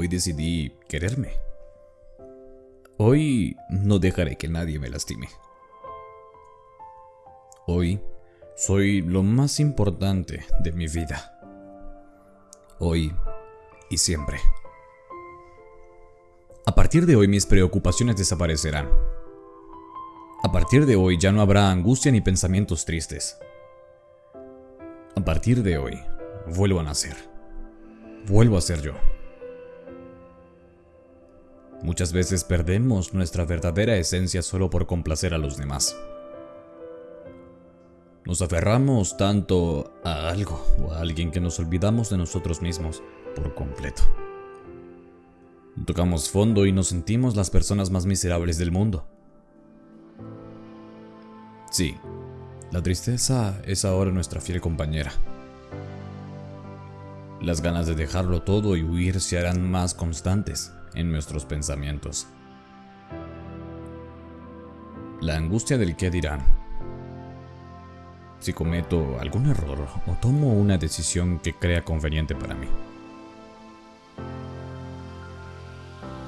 Hoy decidí quererme. Hoy no dejaré que nadie me lastime. Hoy soy lo más importante de mi vida. Hoy y siempre. A partir de hoy mis preocupaciones desaparecerán. A partir de hoy ya no habrá angustia ni pensamientos tristes. A partir de hoy, vuelvo a nacer. Vuelvo a ser yo. Muchas veces perdemos nuestra verdadera esencia solo por complacer a los demás. Nos aferramos tanto a algo o a alguien que nos olvidamos de nosotros mismos por completo. Tocamos fondo y nos sentimos las personas más miserables del mundo. Sí, la tristeza es ahora nuestra fiel compañera. Las ganas de dejarlo todo y huir se harán más constantes en nuestros pensamientos. La angustia del qué dirán. Si cometo algún error o tomo una decisión que crea conveniente para mí.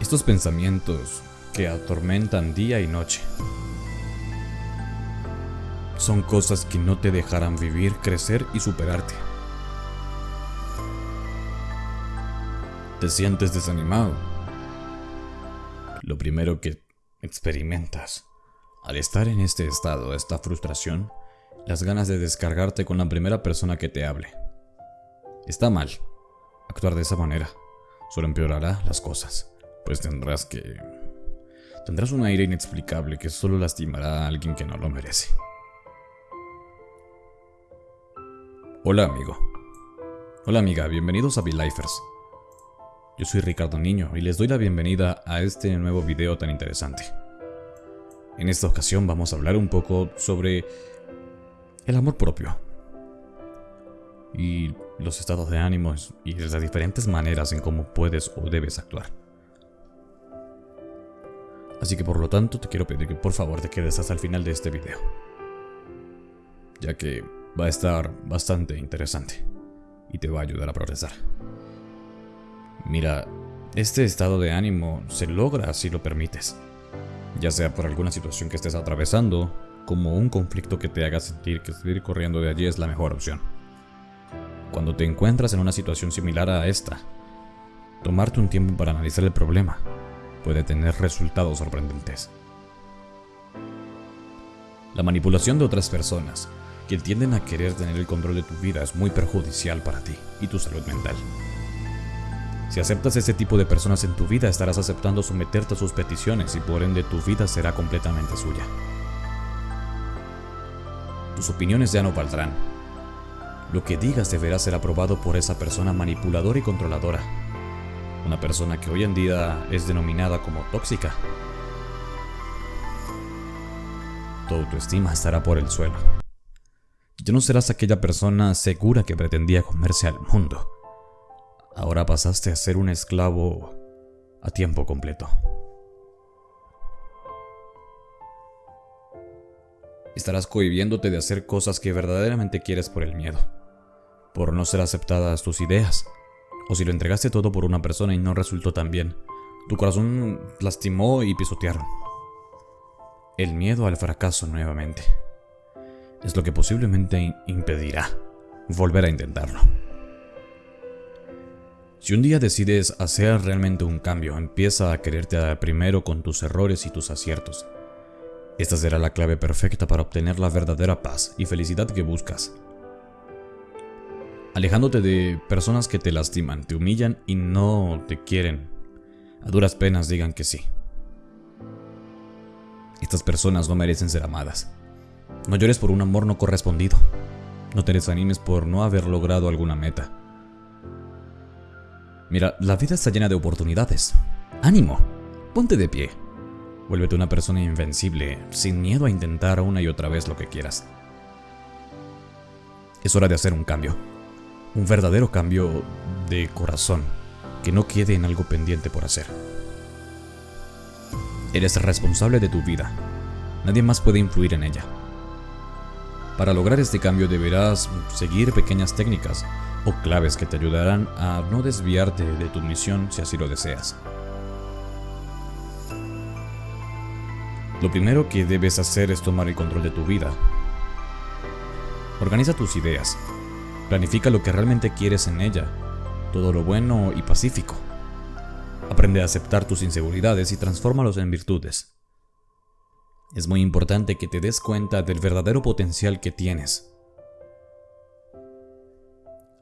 Estos pensamientos que atormentan día y noche son cosas que no te dejarán vivir, crecer y superarte. Te sientes desanimado. Lo primero que experimentas al estar en este estado, esta frustración, las ganas de descargarte con la primera persona que te hable. Está mal actuar de esa manera, solo empeorará las cosas, pues tendrás que... Tendrás un aire inexplicable que solo lastimará a alguien que no lo merece. Hola amigo. Hola amiga, bienvenidos a V-Lifers. Yo soy Ricardo Niño y les doy la bienvenida a este nuevo video tan interesante. En esta ocasión vamos a hablar un poco sobre el amor propio y los estados de ánimo y las diferentes maneras en cómo puedes o debes actuar. Así que por lo tanto te quiero pedir que por favor te quedes hasta el final de este video, ya que va a estar bastante interesante y te va a ayudar a progresar. Mira, este estado de ánimo se logra si lo permites, ya sea por alguna situación que estés atravesando, como un conflicto que te haga sentir que seguir corriendo de allí es la mejor opción. Cuando te encuentras en una situación similar a esta, tomarte un tiempo para analizar el problema puede tener resultados sorprendentes. La manipulación de otras personas que tienden a querer tener el control de tu vida es muy perjudicial para ti y tu salud mental. Si aceptas ese tipo de personas en tu vida, estarás aceptando someterte a sus peticiones y por ende tu vida será completamente suya. Tus opiniones ya no valdrán. Lo que digas deberá ser aprobado por esa persona manipuladora y controladora. Una persona que hoy en día es denominada como tóxica. Tu autoestima estará por el suelo. Ya no serás aquella persona segura que pretendía comerse al mundo. Ahora pasaste a ser un esclavo a tiempo completo. Estarás cohibiéndote de hacer cosas que verdaderamente quieres por el miedo, por no ser aceptadas tus ideas, o si lo entregaste todo por una persona y no resultó tan bien, tu corazón lastimó y pisotearon. El miedo al fracaso nuevamente es lo que posiblemente impedirá volver a intentarlo. Si un día decides hacer realmente un cambio, empieza a quererte primero con tus errores y tus aciertos. Esta será la clave perfecta para obtener la verdadera paz y felicidad que buscas. Alejándote de personas que te lastiman, te humillan y no te quieren. A duras penas digan que sí. Estas personas no merecen ser amadas. No llores por un amor no correspondido. No te desanimes por no haber logrado alguna meta. Mira, la vida está llena de oportunidades. ¡Ánimo! Ponte de pie. Vuélvete una persona invencible, sin miedo a intentar una y otra vez lo que quieras. Es hora de hacer un cambio. Un verdadero cambio de corazón, que no quede en algo pendiente por hacer. Eres responsable de tu vida. Nadie más puede influir en ella. Para lograr este cambio deberás seguir pequeñas técnicas o claves que te ayudarán a no desviarte de tu misión si así lo deseas. Lo primero que debes hacer es tomar el control de tu vida. Organiza tus ideas. Planifica lo que realmente quieres en ella, todo lo bueno y pacífico. Aprende a aceptar tus inseguridades y transfórmalos en virtudes. Es muy importante que te des cuenta del verdadero potencial que tienes.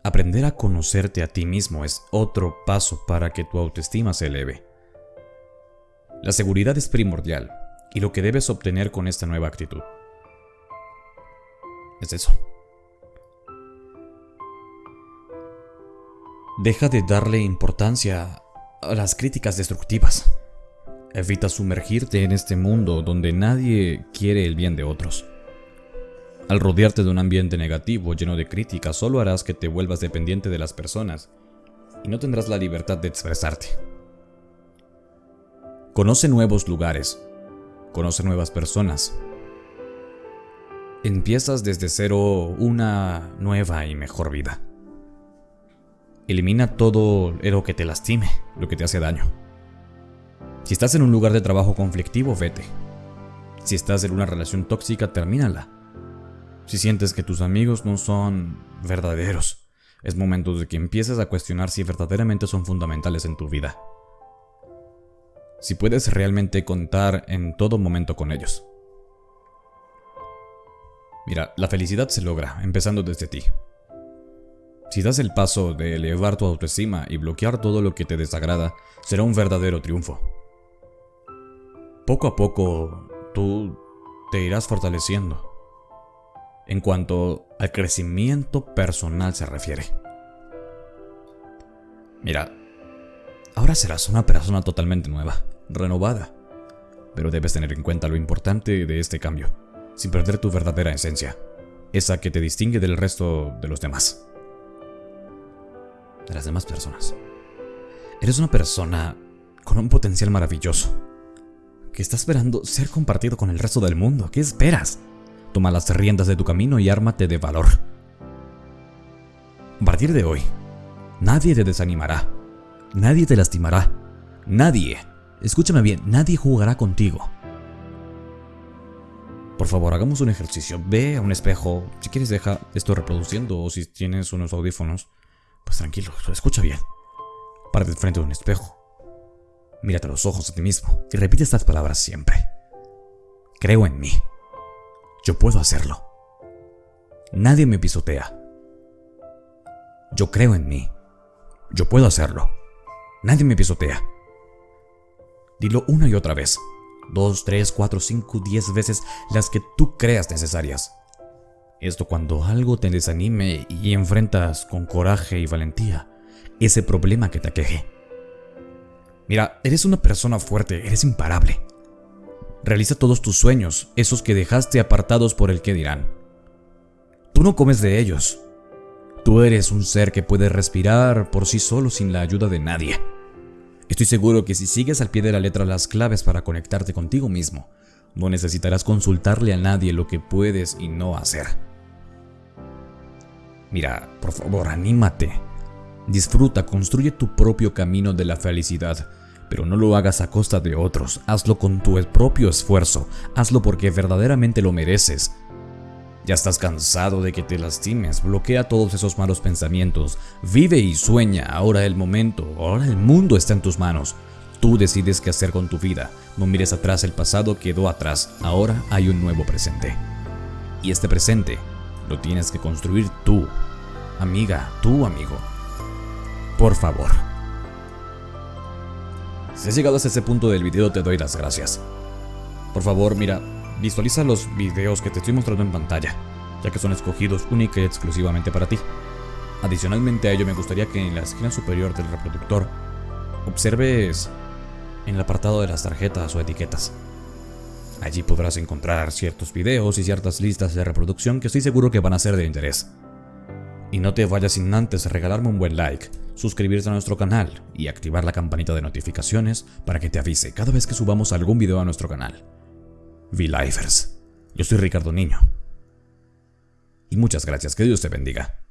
Aprender a conocerte a ti mismo es otro paso para que tu autoestima se eleve. La seguridad es primordial y lo que debes obtener con esta nueva actitud. Es eso. Deja de darle importancia a las críticas destructivas. Evita sumergirte en este mundo donde nadie quiere el bien de otros. Al rodearte de un ambiente negativo lleno de críticas, solo harás que te vuelvas dependiente de las personas y no tendrás la libertad de expresarte. Conoce nuevos lugares, conoce nuevas personas. Empiezas desde cero una nueva y mejor vida. Elimina todo lo que te lastime, lo que te hace daño. Si estás en un lugar de trabajo conflictivo, vete. Si estás en una relación tóxica, termínala. Si sientes que tus amigos no son verdaderos, es momento de que empieces a cuestionar si verdaderamente son fundamentales en tu vida si puedes realmente contar en todo momento con ellos. Mira, la felicidad se logra empezando desde ti. Si das el paso de elevar tu autoestima y bloquear todo lo que te desagrada, será un verdadero triunfo. Poco a poco, tú te irás fortaleciendo en cuanto al crecimiento personal se refiere. Mira, Ahora serás una persona totalmente nueva, renovada. Pero debes tener en cuenta lo importante de este cambio, sin perder tu verdadera esencia, esa que te distingue del resto de los demás. De las demás personas. Eres una persona con un potencial maravilloso, que está esperando ser compartido con el resto del mundo. ¿Qué esperas? Toma las riendas de tu camino y ármate de valor. A partir de hoy, nadie te desanimará Nadie te lastimará. Nadie. Escúchame bien, nadie jugará contigo. Por favor, hagamos un ejercicio. Ve a un espejo. Si quieres, deja esto reproduciendo. O si tienes unos audífonos, pues tranquilo, escucha bien. Párate frente de un espejo. Mírate a los ojos a ti mismo y repite estas palabras siempre. Creo en mí. Yo puedo hacerlo. Nadie me pisotea. Yo creo en mí. Yo puedo hacerlo. Nadie me pisotea. Dilo una y otra vez. Dos, tres, cuatro, cinco, diez veces las que tú creas necesarias. Esto cuando algo te desanime y enfrentas con coraje y valentía ese problema que te aqueje. Mira, eres una persona fuerte, eres imparable. Realiza todos tus sueños, esos que dejaste apartados por el que dirán. Tú no comes de ellos. Tú eres un ser que puede respirar por sí solo sin la ayuda de nadie. Estoy seguro que si sigues al pie de la letra las claves para conectarte contigo mismo, no necesitarás consultarle a nadie lo que puedes y no hacer. Mira, por favor, anímate. Disfruta, construye tu propio camino de la felicidad, pero no lo hagas a costa de otros. Hazlo con tu propio esfuerzo. Hazlo porque verdaderamente lo mereces. Ya estás cansado de que te lastimes, bloquea todos esos malos pensamientos, vive y sueña, ahora el momento, ahora el mundo está en tus manos. Tú decides qué hacer con tu vida, no mires atrás, el pasado quedó atrás, ahora hay un nuevo presente. Y este presente lo tienes que construir tú, amiga, tú amigo. Por favor. Si has llegado hasta ese punto del video te doy las gracias. Por favor, mira, Visualiza los videos que te estoy mostrando en pantalla, ya que son escogidos única y exclusivamente para ti. Adicionalmente a ello me gustaría que en la esquina superior del reproductor observes en el apartado de las tarjetas o etiquetas. Allí podrás encontrar ciertos videos y ciertas listas de reproducción que estoy seguro que van a ser de interés. Y no te vayas sin antes regalarme un buen like, suscribirte a nuestro canal y activar la campanita de notificaciones para que te avise cada vez que subamos algún video a nuestro canal. V-Lifers. Yo soy Ricardo Niño. Y muchas gracias, que Dios te bendiga.